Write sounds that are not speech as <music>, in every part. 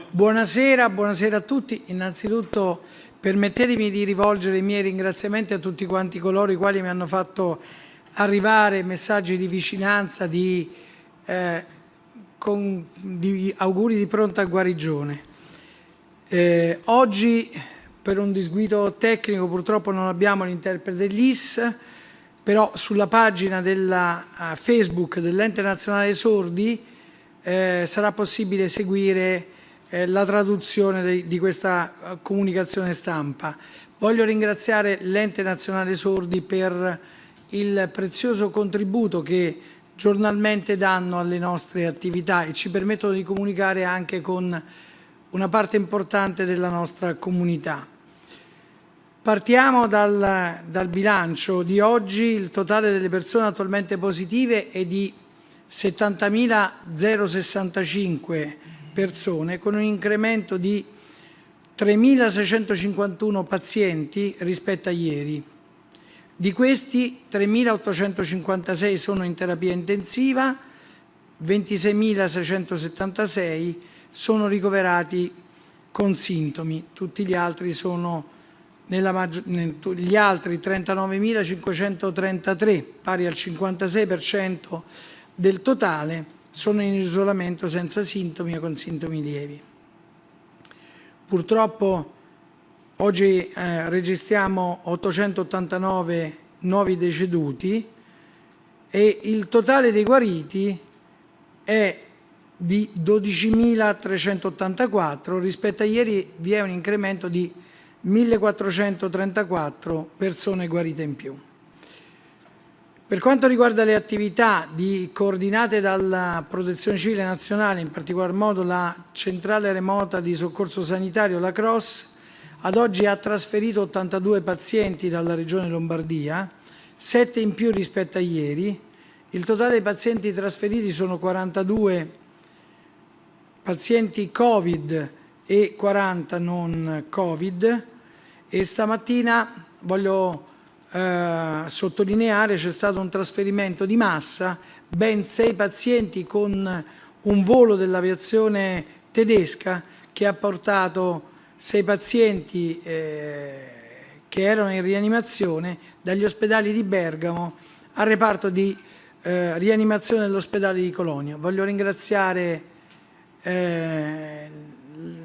Buonasera, buonasera a tutti. Innanzitutto permettetemi di rivolgere i miei ringraziamenti a tutti quanti coloro i quali mi hanno fatto arrivare messaggi di vicinanza, di, eh, con, di auguri di pronta guarigione. Eh, oggi per un disguido tecnico purtroppo non abbiamo l'interprete dell'IS, però sulla pagina della uh, Facebook dell'Ente Nazionale Sordi eh, sarà possibile seguire eh, la traduzione de, di questa uh, comunicazione stampa. Voglio ringraziare l'Ente Nazionale Sordi per il prezioso contributo che giornalmente danno alle nostre attività e ci permettono di comunicare anche con una parte importante della nostra comunità. Partiamo dal, dal bilancio di oggi, il totale delle persone attualmente positive è di 70.065 persone con un incremento di 3.651 pazienti rispetto a ieri. Di questi 3.856 sono in terapia intensiva, 26.676 sono ricoverati con sintomi, tutti gli altri sono nella gli altri 39.533, pari al 56% del totale, sono in isolamento senza sintomi o con sintomi lievi. Purtroppo oggi eh, registriamo 889 nuovi deceduti e il totale dei guariti è di 12.384, rispetto a ieri vi è un incremento di 1.434 persone guarite in più. Per quanto riguarda le attività di, coordinate dalla Protezione Civile Nazionale, in particolar modo la Centrale Remota di Soccorso Sanitario, la CROSS, ad oggi ha trasferito 82 pazienti dalla Regione Lombardia, 7 in più rispetto a ieri. Il totale dei pazienti trasferiti sono 42 pazienti Covid e 40 non Covid e stamattina voglio eh, sottolineare c'è stato un trasferimento di massa, ben sei pazienti con un volo dell'aviazione tedesca che ha portato sei pazienti eh, che erano in rianimazione dagli ospedali di Bergamo al reparto di eh, rianimazione dell'ospedale di Colonia. Voglio ringraziare eh,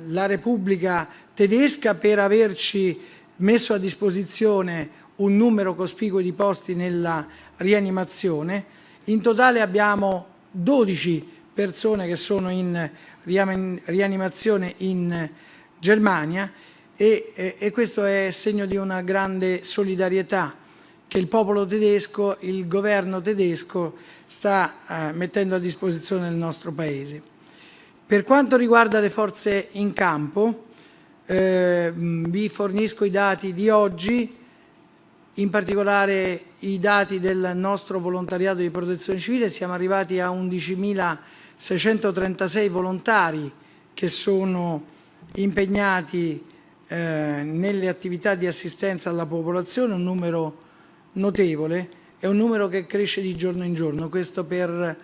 la Repubblica tedesca per averci messo a disposizione un numero cospicuo di posti nella rianimazione. In totale abbiamo 12 persone che sono in rianimazione in Germania e, e, questo è segno di una grande solidarietà che il popolo tedesco, il governo tedesco sta eh, mettendo a disposizione del nostro Paese. Per quanto riguarda le forze in campo, eh, vi fornisco i dati di oggi, in particolare i dati del nostro volontariato di protezione civile, siamo arrivati a 11.636 volontari che sono impegnati eh, nelle attività di assistenza alla popolazione, un numero notevole, è un numero che cresce di giorno in giorno, questo per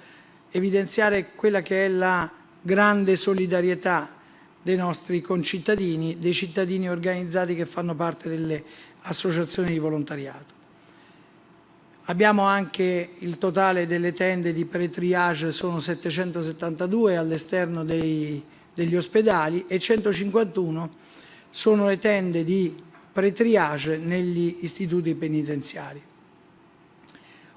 evidenziare quella che è la grande solidarietà dei nostri concittadini, dei cittadini organizzati che fanno parte delle associazioni di volontariato. Abbiamo anche il totale delle tende di pre-triage, sono 772 all'esterno degli ospedali e 151 sono le tende di pre-triage negli istituti penitenziari.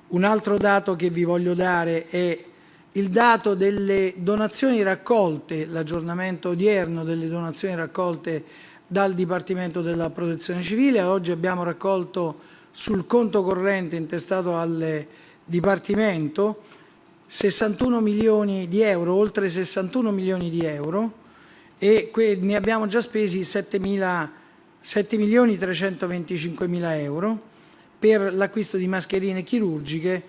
Un altro dato che vi voglio dare è il dato delle donazioni raccolte, l'aggiornamento odierno delle donazioni raccolte dal Dipartimento della Protezione Civile. Oggi abbiamo raccolto sul conto corrente intestato al Dipartimento 61 milioni di euro, oltre 61 milioni di euro e ne abbiamo già spesi 7, 7 milioni 325 mila euro per l'acquisto di mascherine chirurgiche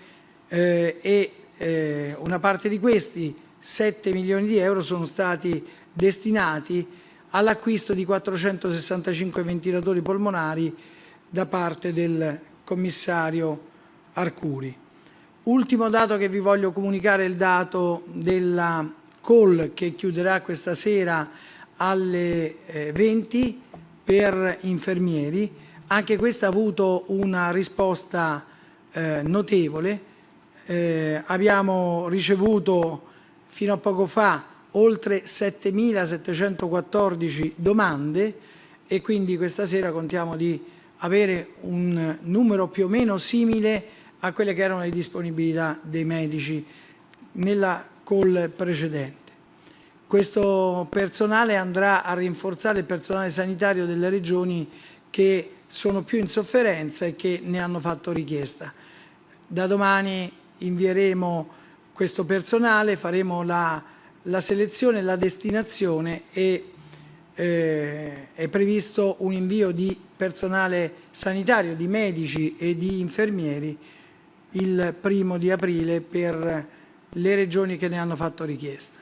eh, e eh, una parte di questi 7 milioni di euro sono stati destinati all'acquisto di 465 ventilatori polmonari da parte del commissario Arcuri. Ultimo dato che vi voglio comunicare è il dato della call che chiuderà questa sera alle eh, 20 per infermieri. Anche questa ha avuto una risposta eh, notevole. Eh, abbiamo ricevuto fino a poco fa oltre 7.714 domande e quindi questa sera contiamo di avere un numero più o meno simile a quelle che erano le disponibilità dei medici nella call precedente. Questo personale andrà a rinforzare il personale sanitario delle regioni che sono più in sofferenza e che ne hanno fatto richiesta. Da domani invieremo questo personale, faremo la, la selezione, la destinazione e eh, è previsto un invio di personale sanitario, di medici e di infermieri il primo di aprile per le regioni che ne hanno fatto richiesta.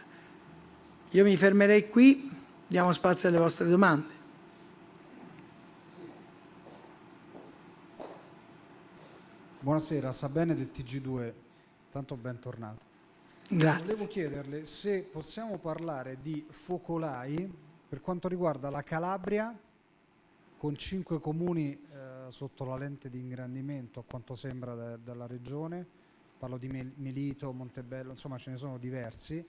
Io mi fermerei qui, diamo spazio alle vostre domande. Buonasera, Sabene del TG2, tanto bentornato. Grazie. Volevo chiederle se possiamo parlare di focolai per quanto riguarda la Calabria, con cinque comuni eh, sotto la lente di ingrandimento, a quanto sembra de della regione, parlo di Melito, Montebello, insomma ce ne sono diversi,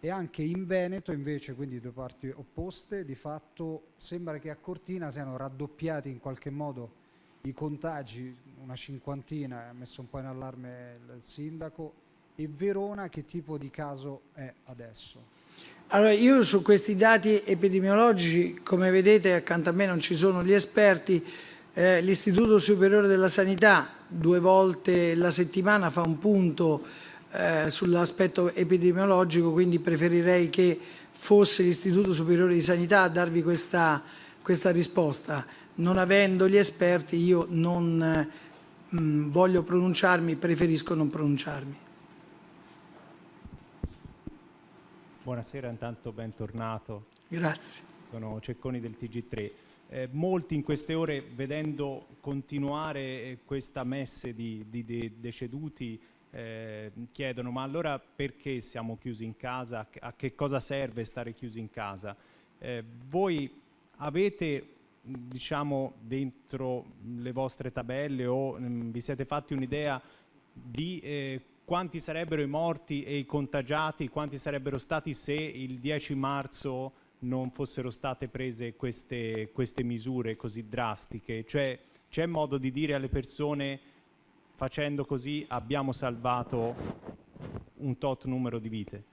e anche in Veneto invece, quindi due parti opposte, di fatto sembra che a Cortina siano raddoppiati in qualche modo i contagi, una cinquantina, ha messo un po' in allarme il sindaco, e Verona che tipo di caso è adesso? Allora, io su questi dati epidemiologici, come vedete accanto a me non ci sono gli esperti, eh, l'Istituto Superiore della Sanità due volte la settimana fa un punto eh, sull'aspetto epidemiologico, quindi preferirei che fosse l'Istituto Superiore di Sanità a darvi questa, questa risposta non avendo gli esperti io non mh, mm, voglio pronunciarmi, preferisco non pronunciarmi. Buonasera, intanto bentornato. Grazie. Sono Cecconi del TG3. Eh, molti in queste ore, vedendo continuare questa messe di, di, di deceduti, eh, chiedono ma allora perché siamo chiusi in casa? A che cosa serve stare chiusi in casa? Eh, voi avete diciamo dentro le vostre tabelle o mh, mm, vi siete fatti un'idea di eh, quanti sarebbero i morti e i contagiati, quanti sarebbero stati se il 10 marzo non fossero state prese queste, queste misure così drastiche? Cioè c'è modo di dire alle persone facendo così abbiamo salvato un tot numero di vite?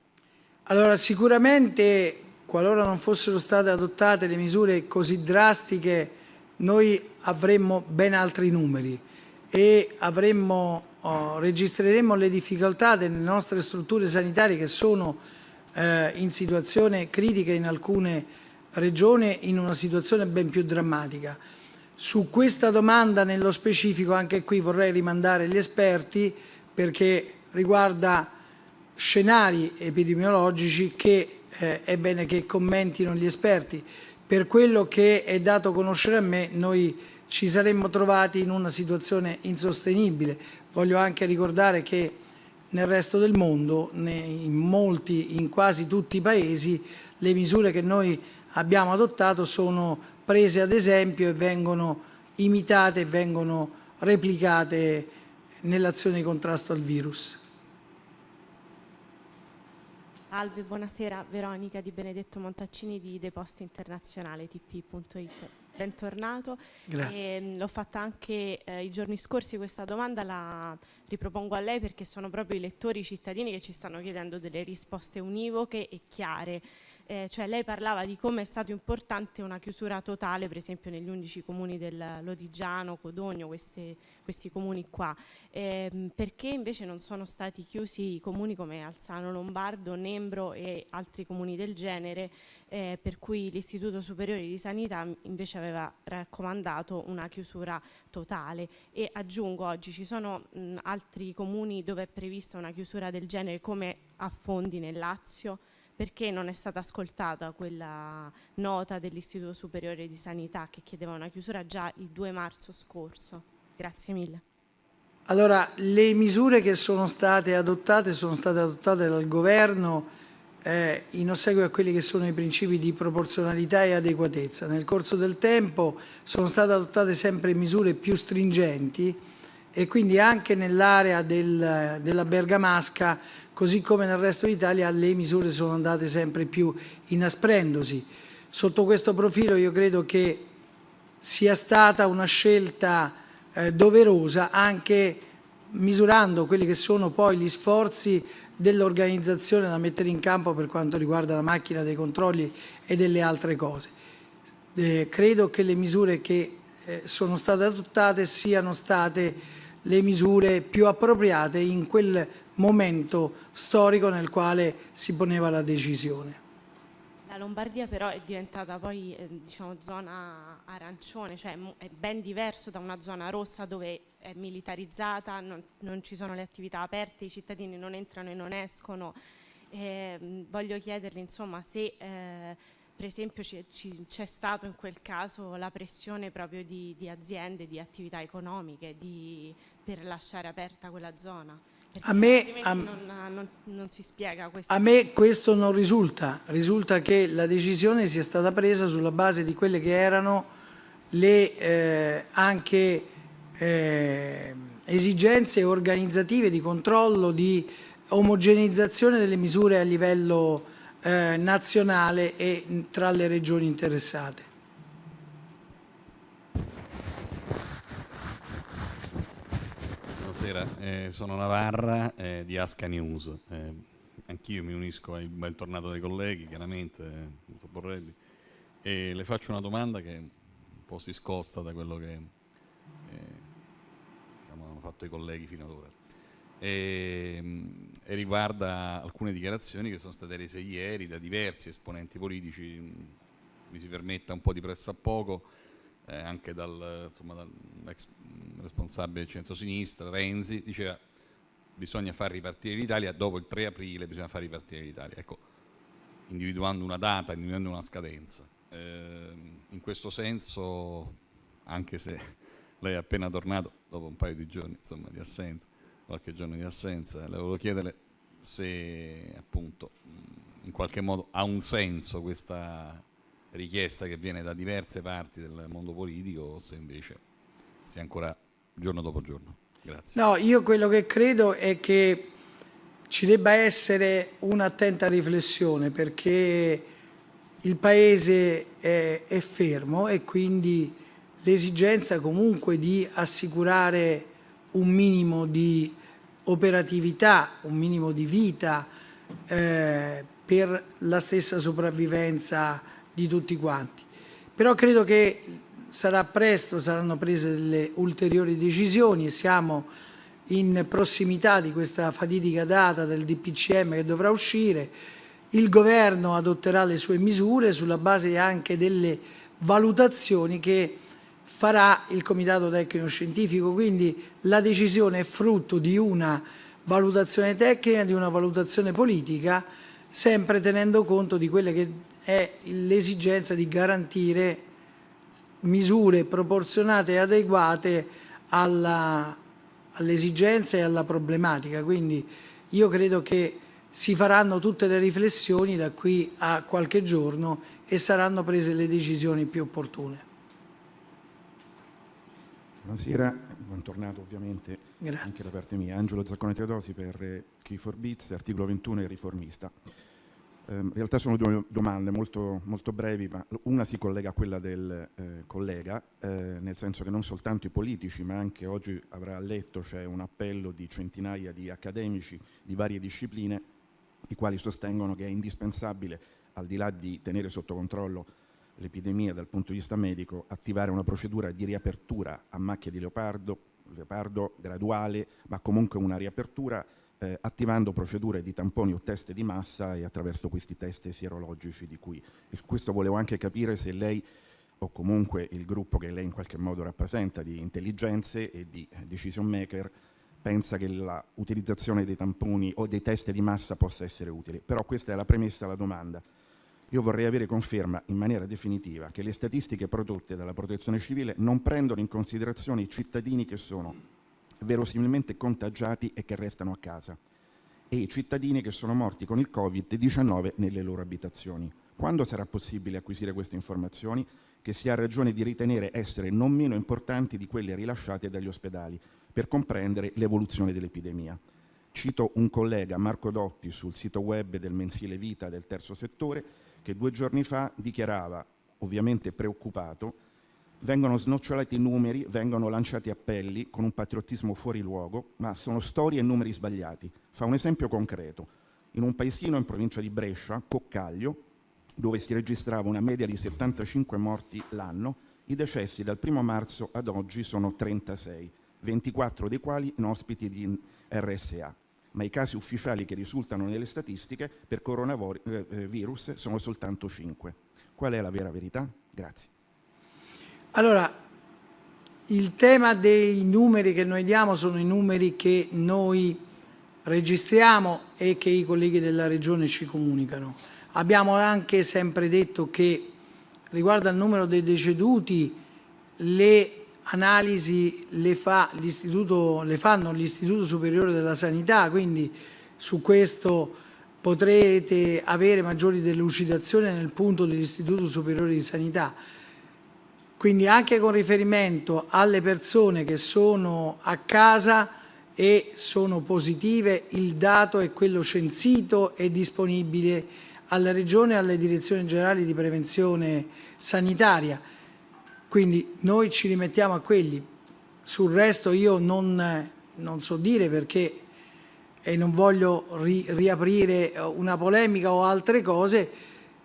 Allora sicuramente qualora non fossero state adottate le misure così drastiche, noi avremmo ben altri numeri e avremmo, oh, registreremmo le difficoltà delle nostre strutture sanitarie che sono eh, in situazione critica in alcune regioni, in una situazione ben più drammatica. Su questa domanda nello specifico anche qui vorrei rimandare gli esperti perché riguarda scenari epidemiologici che eh, è bene che commentino gli esperti. Per quello che è dato conoscere a me, noi ci saremmo trovati in una situazione insostenibile. Voglio anche ricordare che nel resto del mondo, in molti, in quasi tutti i paesi, le misure che noi abbiamo adottato sono prese ad esempio e vengono imitate e vengono replicate nell'azione di contrasto al virus. Salve, buonasera. Veronica Di Benedetto Montaccini di Deposta Internazionale, tp.it. Bentornato. Grazie. Mm, l'ho fatta anche eh, i giorni scorsi questa domanda, la ripropongo a lei perché sono proprio i lettori, i cittadini che ci stanno chiedendo delle risposte univoche e chiare eh, cioè lei parlava di come è stato importante una chiusura totale, per esempio negli 11 comuni del Lodigiano, Codogno, queste, questi comuni qua, eh, perché invece non sono stati chiusi i comuni come Alzano Lombardo, Nembro e altri comuni del genere, eh, per cui l'Istituto Superiore di Sanità invece aveva raccomandato una chiusura totale. E aggiungo oggi ci sono mh, altri comuni dove è prevista una chiusura del genere come a Fondi nel Lazio, perché non è stata ascoltata quella nota dell'Istituto Superiore di Sanità che chiedeva una chiusura già il 2 marzo scorso. Grazie mille. Allora, le misure che sono state adottate sono state adottate dal governo eh, in ossequio a quelli che sono i principi di proporzionalità e adeguatezza. Nel corso del tempo sono state adottate sempre misure più stringenti e quindi anche nell'area del, della Bergamasca, così come nel resto d'Italia, le misure sono andate sempre più inasprendosi. Sotto questo profilo io credo che sia stata una scelta eh, doverosa anche misurando quelli che sono poi gli sforzi dell'organizzazione da mettere in campo per quanto riguarda la macchina dei controlli e delle altre cose. Eh, credo che le misure che eh, sono state adottate siano state le misure più appropriate in quel momento storico nel quale si poneva la decisione. La Lombardia però è diventata poi eh, diciamo, zona arancione, cioè è ben diverso da una zona rossa dove è militarizzata, non, non ci sono le attività aperte, i cittadini non entrano e non escono. Eh, voglio chiederle insomma se eh, per esempio c'è stato in quel caso la pressione proprio di, di aziende, di attività economiche di, per lasciare aperta quella zona. A me, a, non, non, non, si spiega a me questo non risulta, risulta che la decisione sia stata presa sulla base di quelle che erano le eh, anche eh, esigenze organizzative di controllo, di omogeneizzazione delle misure a livello eh, nazionale e tra le regioni interessate. Buonasera, eh, sono Navarra eh, di Asca News. Eh, anch'io mi unisco al bel tornato dei colleghi, chiaramente, eh, Borrelli, e le faccio una domanda che un po' si scosta da quello che eh, diciamo, hanno fatto i colleghi fino ad ora. E, mm, e, riguarda alcune dichiarazioni che sono state rese ieri da diversi esponenti politici, mi si permetta un po' di pressa a poco, eh, anche dal, insomma, dall'ex responsabile del centro-sinistra, Renzi, diceva bisogna far ripartire l'Italia, dopo il 3 aprile bisogna far ripartire l'Italia. Ecco, individuando una data, individuando una scadenza. Eh, in questo senso, anche se <laughs> lei è appena tornato dopo un paio di giorni insomma, di assenza, qualche giorno di assenza, le volevo chiedere se appunto in qualche modo ha un senso questa richiesta che viene da diverse parti del mondo politico o se invece sia ancora giorno dopo giorno. Grazie. No, io quello che credo è che ci debba essere un'attenta riflessione perché il Paese è, è fermo e quindi l'esigenza comunque di assicurare un minimo di operatività, un minimo di vita eh, per la stessa sopravvivenza di tutti quanti. Però credo che sarà presto, saranno prese delle ulteriori decisioni e siamo in prossimità di questa fatidica data del DPCM che dovrà uscire. Il governo adotterà le sue misure sulla base anche delle valutazioni che farà il Comitato Tecnico Scientifico, quindi la decisione è frutto di una valutazione tecnica, di una valutazione politica, sempre tenendo conto di quelle che è l'esigenza di garantire misure proporzionate e adeguate alle esigenze e alla problematica. Quindi io credo che si faranno tutte le riflessioni da qui a qualche giorno e saranno prese le decisioni più opportune. Buonasera, bentornato ovviamente Grazie. anche da parte mia. Angelo Zaccone Teodosi per Key for Beats, articolo 21 e riformista. Ehm, in realtà sono due domande molto, molto, brevi, ma una si collega a quella del eh, collega, eh, nel senso che non soltanto i politici, ma anche oggi avrà letto c'è un appello di centinaia di accademici di varie discipline, i quali sostengono che è indispensabile, al di là di tenere sotto controllo l'epidemia dal punto di vista medico, attivare una procedura di riapertura a macchia di leopardo, leopardo graduale, ma comunque una riapertura eh, attivando procedure di tamponi o test di massa e attraverso questi test sierologici di cui e questo volevo anche capire se lei o comunque il gruppo che lei in qualche modo rappresenta di intelligenze e di decision maker pensa che l'utilizzazione dei tamponi o dei test di massa possa essere utile. Però questa è la premessa alla domanda. Io vorrei avere conferma in maniera definitiva che le statistiche prodotte dalla protezione civile non prendono in considerazione i cittadini che sono verosimilmente contagiati e che restano a casa e i cittadini che sono morti con il Covid-19 nelle loro abitazioni. Quando sarà possibile acquisire queste informazioni, che si ha ragione di ritenere essere non meno importanti di quelle rilasciate dagli ospedali, per comprendere l'evoluzione dell'epidemia? Cito un collega, Marco Dotti, sul sito web del mensile Vita del terzo settore, che due giorni fa dichiarava, ovviamente preoccupato, vengono snocciolati numeri, vengono lanciati appelli con un patriottismo fuori luogo, ma sono storie e numeri sbagliati. Fa un esempio concreto. In un paesino in provincia di Brescia, Coccaglio, dove si registrava una media di 75 morti l'anno, i decessi dal 1 marzo ad oggi sono 36, 24 dei quali in ospiti di RSA. Ma i casi ufficiali che risultano nelle statistiche per coronavirus eh, sono soltanto 5. Qual è la vera verità? Grazie. Allora, il tema dei numeri che noi diamo sono i numeri che noi registriamo e che i colleghi della Regione ci comunicano. Abbiamo anche sempre detto che riguardo al numero dei deceduti le analisi le, fa le fanno l'Istituto Superiore della Sanità, quindi su questo potrete avere maggiori delucidazioni nel punto dell'Istituto Superiore di Sanità. Quindi anche con riferimento alle persone che sono a casa e sono positive, il dato è quello censito e disponibile alla Regione e alle direzioni generali di prevenzione sanitaria. Quindi noi ci rimettiamo a quelli. Sul resto io non, non so dire perché e non voglio ri, riaprire una polemica o altre cose,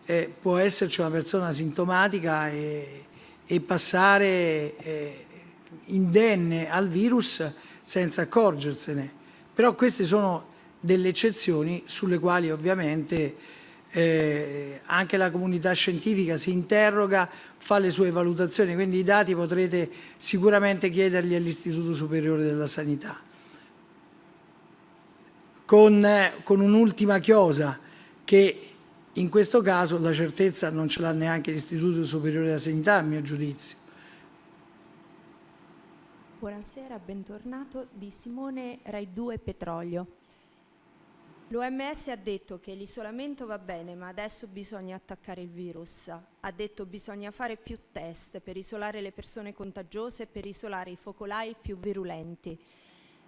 eh, può esserci una persona sintomatica e, e passare eh, indenne al virus senza accorgersene. Però queste sono delle eccezioni sulle quali ovviamente eh, anche la comunità scientifica si interroga, fa le sue valutazioni, quindi i dati potrete sicuramente chiederli all'Istituto Superiore della Sanità. Con, eh, con un'ultima chiosa che in questo caso la certezza non ce l'ha neanche l'Istituto Superiore della Sanità, a mio giudizio. Buonasera, bentornato di Simone Rai 2 Petrolio. L'OMS ha detto che l'isolamento va bene, ma adesso bisogna attaccare il virus. Ha detto che bisogna fare più test per isolare le persone contagiose e per isolare i focolai più virulenti.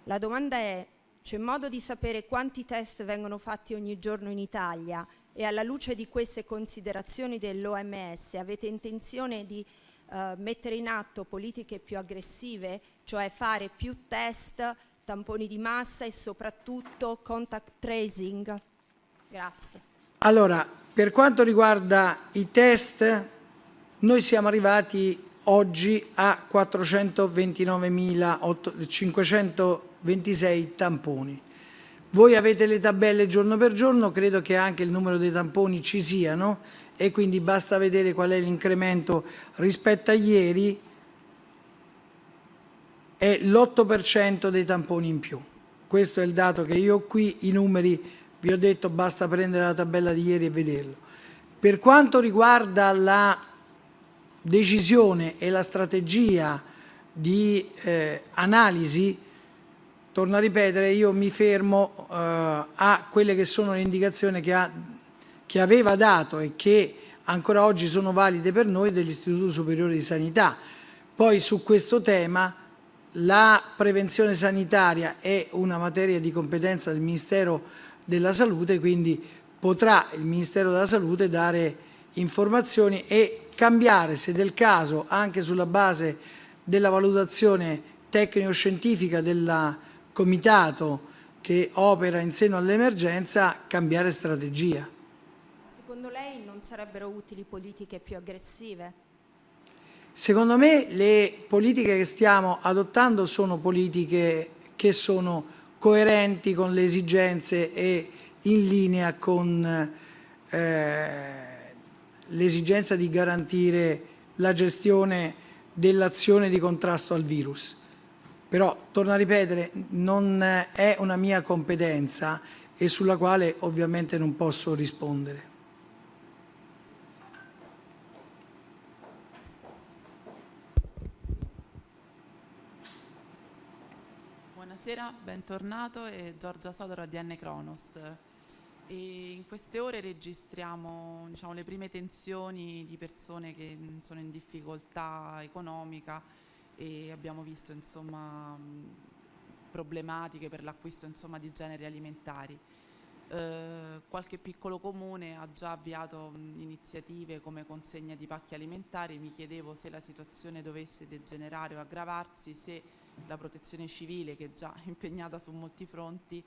La domanda è, c'è modo di sapere quanti test vengono fatti ogni giorno in Italia e alla luce di queste considerazioni dell'OMS avete intenzione di uh, mettere in atto politiche più aggressive, cioè fare più test, tamponi di massa e soprattutto contact tracing? Grazie. Allora, per quanto riguarda i test, noi siamo arrivati oggi a 429.526 tamponi voi avete le tabelle giorno per giorno, credo che anche il numero dei tamponi ci siano e quindi basta vedere qual è l'incremento rispetto a ieri, è l'8% dei tamponi in più. Questo è il dato che io ho qui, i numeri vi ho detto basta prendere la tabella di ieri e vederlo. Per quanto riguarda la decisione e la strategia di eh, analisi, torno a ripetere, io mi fermo eh, a quelle che sono le indicazioni che, ha, che aveva dato e che ancora oggi sono valide per noi dell'Istituto Superiore di Sanità. Poi su questo tema la prevenzione sanitaria è una materia di competenza del Ministero della Salute, quindi potrà il Ministero della Salute dare informazioni e cambiare, se del caso, anche sulla base della valutazione tecnico-scientifica della comitato che opera in seno all'emergenza cambiare strategia. Secondo lei non sarebbero utili politiche più aggressive? Secondo me le politiche che stiamo adottando sono politiche che sono coerenti con le esigenze e in linea con eh, l'esigenza di garantire la gestione dell'azione di contrasto al virus. Però, torno a ripetere, non è una mia competenza e sulla quale ovviamente non posso rispondere. Buonasera. bentornato, è Giorgia Sodoro ADN Kronos. E in queste ore registriamo diciamo, le prime tensioni di persone che sono in difficoltà economica e abbiamo visto insomma, problematiche per l'acquisto di generi alimentari. Eh, qualche piccolo comune ha già avviato mh, iniziative come consegna di pacchi alimentari, mi chiedevo se la situazione dovesse degenerare o aggravarsi, se la protezione civile che è già <laughs> impegnata su molti fronti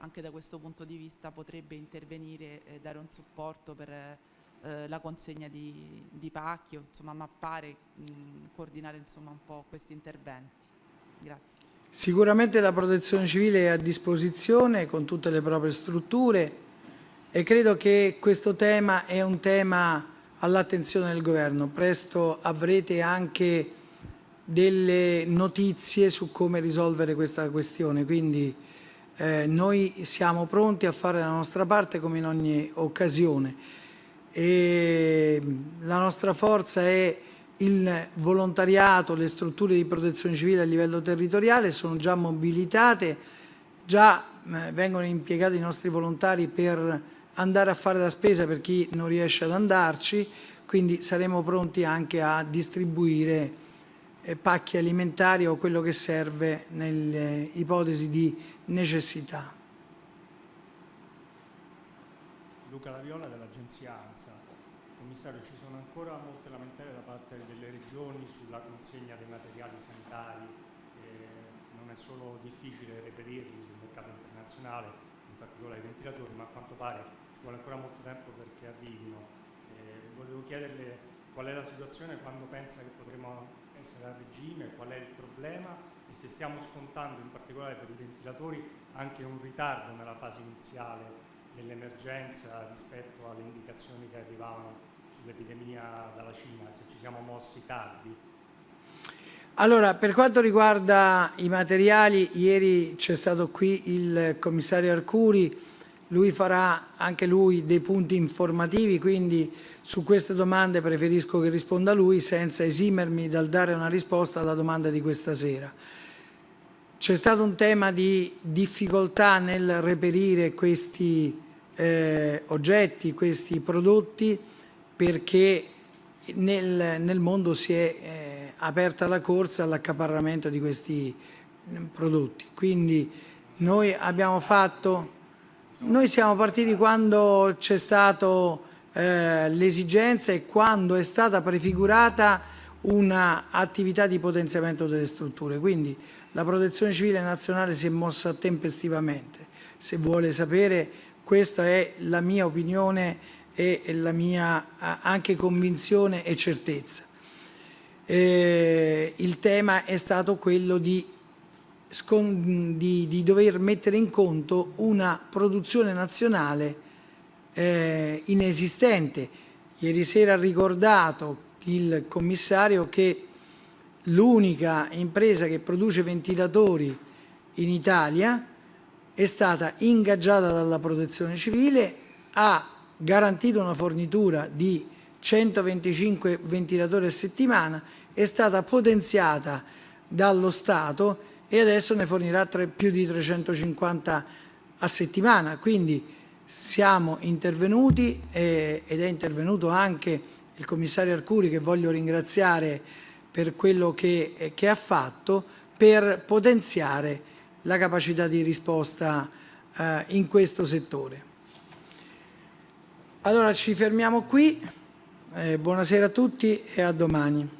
anche da questo punto di vista potrebbe intervenire e dare un supporto per eh, la consegna di, di, pacchi insomma mappare, mh, coordinare insomma un po' questi interventi. Grazie. Sicuramente la protezione civile è a disposizione con tutte le proprie strutture e credo che questo tema è un tema all'attenzione del governo. Presto avrete anche delle notizie su come risolvere questa questione, quindi eh, noi siamo pronti a fare la nostra parte come in ogni occasione. E la nostra forza è il volontariato, le strutture di protezione civile a livello territoriale sono già mobilitate, già eh, vengono impiegati i nostri volontari per andare a fare la spesa per chi non riesce ad andarci, quindi saremo pronti anche a distribuire pacchi alimentari o quello che serve nelle ipotesi di necessità. Luca Laviola dell'agenzia ANSA. Commissario, ci sono ancora molte lamentele da parte delle regioni sulla consegna dei materiali sanitari, eh, non è solo difficile reperirli sul mercato internazionale, in particolare i ventilatori, ma a quanto pare ci vuole ancora molto tempo perché arrivino. Eh, volevo chiederle qual è la situazione, quando pensa che potremo essere a regime, qual è il problema e se stiamo scontando in particolare per i ventilatori anche un ritardo nella fase iniziale dell'emergenza rispetto alle indicazioni che arrivavano sull'epidemia dalla Cina, se ci siamo mossi tardi. Allora, per quanto riguarda i materiali, ieri c'è stato qui il commissario Arcuri, lui farà anche lui dei punti informativi, quindi su queste domande preferisco che risponda lui senza esimermi dal dare una risposta alla domanda di questa sera. C'è stato un tema di difficoltà nel reperire questi eh, oggetti, questi prodotti, perché nel, nel mondo si è eh, aperta la corsa all'accaparramento di questi mm, prodotti. Quindi noi abbiamo fatto, noi siamo partiti quando c'è stata eh, l'esigenza e quando è stata prefigurata un'attività di potenziamento delle strutture. Quindi la protezione civile nazionale si è mossa tempestivamente. Se vuole sapere, questa è la mia opinione e la mia anche convinzione e certezza. Eh, il tema è stato quello di, di, di, dover mettere in conto una produzione nazionale eh, inesistente. Ieri sera ha ricordato il commissario che l'unica impresa che produce ventilatori in Italia è stata ingaggiata dalla protezione civile, ha garantito una fornitura di 125 ventilatori a settimana, è stata potenziata dallo Stato e adesso ne fornirà tre, più di 350 a settimana. Quindi siamo intervenuti eh, ed è intervenuto anche il commissario Arcuri che voglio ringraziare per quello che, che ha fatto per potenziare la capacità di risposta eh, in questo settore. Allora ci fermiamo qui, eh, buonasera a tutti e a domani.